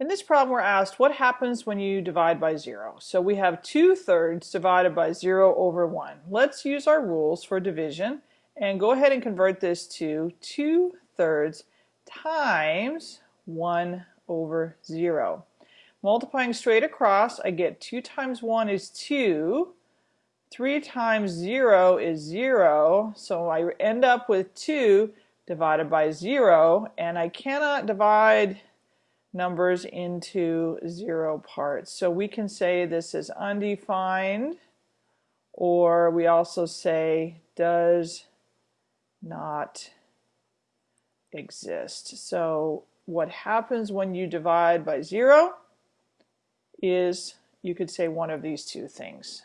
In this problem we're asked what happens when you divide by 0. So we have 2 thirds divided by 0 over 1. Let's use our rules for division and go ahead and convert this to 2 thirds times 1 over 0. Multiplying straight across I get 2 times 1 is 2 3 times 0 is 0 so I end up with 2 divided by 0 and I cannot divide numbers into zero parts. So we can say this is undefined or we also say does not exist. So what happens when you divide by zero is you could say one of these two things.